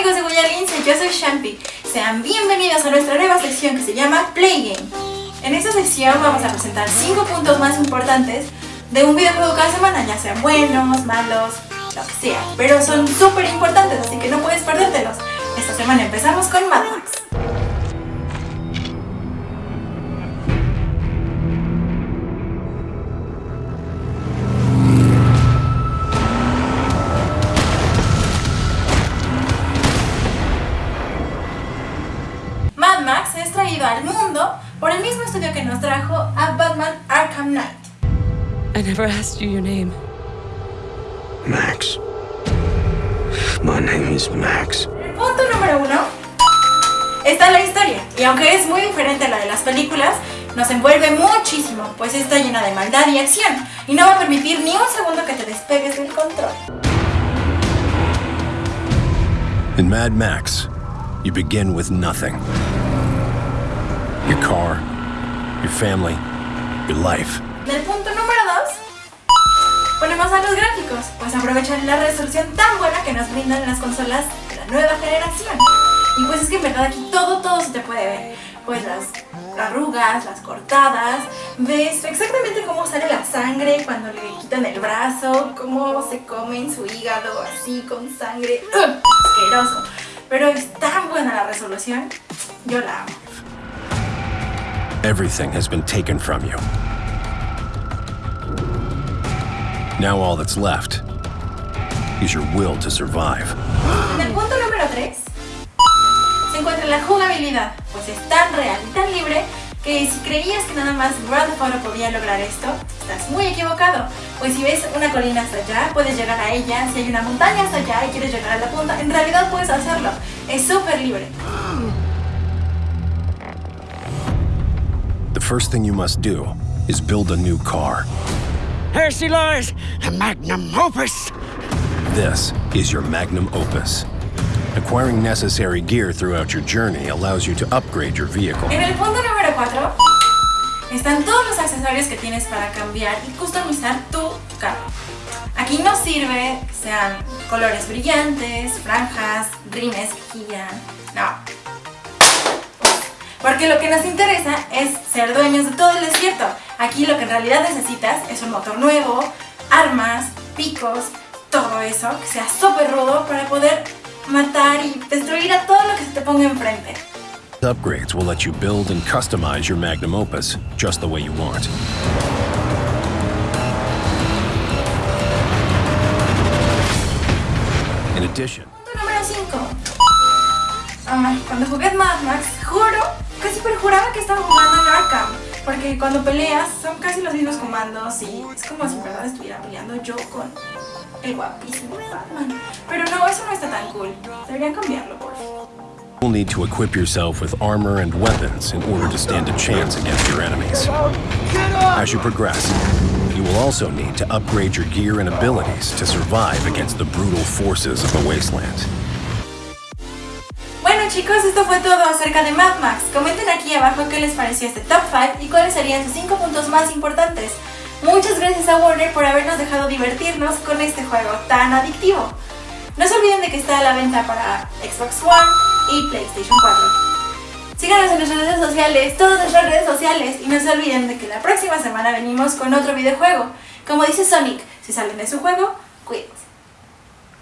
amigos de Guyalince, yo soy Shampi. Sean bienvenidos a nuestra nueva sección que se llama Play Game. En esta sección vamos a presentar 5 puntos más importantes de un videojuego cada semana, ya sean buenos, malos, lo que sea. Pero son súper importantes, así que no puedes perdértelos. Esta semana empezamos con Mad Max. Traído al mundo por el mismo estudio que nos trajo a Batman Arkham Knight. I never asked you your name. Max. My name is Max. El punto número uno está la historia, y aunque es muy diferente a la de las películas, nos envuelve muchísimo, pues está llena de maldad y acción, y no va a permitir ni un segundo que te despegues del control. In Mad Max, you begin with nothing. Your car, your family, your life. En el punto número 2, ponemos a los gráficos, pues aprovechan la resolución tan buena que nos brindan las consolas de la nueva generación. Y pues es que en verdad aquí todo, todo se te puede ver. Pues las arrugas, las cortadas, ves exactamente cómo sale la sangre cuando le quitan el brazo, cómo se comen su hígado así con sangre. ¡Ugh! Asqueroso. Pero es tan buena la resolución, yo la amo. Everything has been taken from you. Now all that's left is your will to survive. En el punto número 3 se encuentra la jugabilidad, pues es tan real y tan libre que si creías que nada más Grand Theft Auto podía lograr esto, estás muy equivocado. Pues si ves una colina hasta allá, puedes llegar a ella, si hay una montaña hasta allá y quieres llegar a la punta, en realidad puedes hacerlo. Es súper libre. The first thing you must do is build a new car. Here she lies, a magnum opus. This is your magnum opus. Acquiring necessary gear throughout your journey allows you to upgrade your vehicle. En el punto número 4 están todos los accesorios que tienes para cambiar y customizar tu carro. Aquí no sirve que sean colores brillantes, franjas, rines giran, no. Porque lo que nos interesa es ser dueños de todo el desierto. Aquí lo que en realidad necesitas es un motor nuevo, armas, picos, todo eso, que sea súper rudo para poder matar y destruir a todo lo que se te ponga enfrente. Upgrades will let you build and customize your magnum opus just the way you want. In addition, Punto número 5. Ay, cuando jugué Mad Max, juro, casi perjuraba que estaba jugando en Arkham. Porque cuando peleas son casi los mismos comandos y es como si en verdad estuviera peleando yo con el guapísimo Batman. Pero no, eso no está tan cool. Deberían cambiarlo, por favor. you'll need to equip yourself with armor and weapons in order to stand a chance against your enemies. As you progress, you will also need to upgrade your gear and abilities to survive against the brutal forces of the wasteland. Chicos, esto fue todo acerca de Mad Max. Comenten aquí abajo qué les pareció este top 5 y cuáles serían sus 5 puntos más importantes. Muchas gracias a Warner por habernos dejado divertirnos con este juego tan adictivo. No se olviden de que está a la venta para Xbox One y PlayStation 4. Síganos en nuestras redes sociales, todas nuestras redes sociales y no se olviden de que la próxima semana venimos con otro videojuego. Como dice Sonic, si salen de su juego,